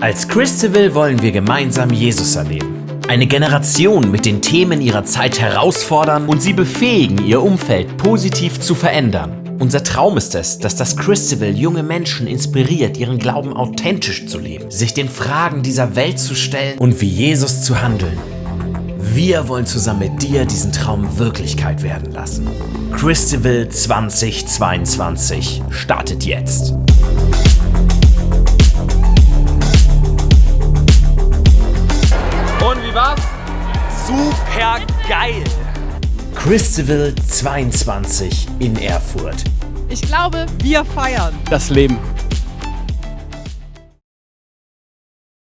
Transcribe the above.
Als Christabel wollen wir gemeinsam Jesus erleben. Eine Generation mit den Themen ihrer Zeit herausfordern und sie befähigen, ihr Umfeld positiv zu verändern. Unser Traum ist es, dass das Christabel junge Menschen inspiriert, ihren Glauben authentisch zu leben, sich den Fragen dieser Welt zu stellen und wie Jesus zu handeln. Wir wollen zusammen mit dir diesen Traum Wirklichkeit werden lassen. Christabel 2022 startet jetzt. Super geil! Christabel 22 in Erfurt. Ich glaube, wir feiern. Das Leben.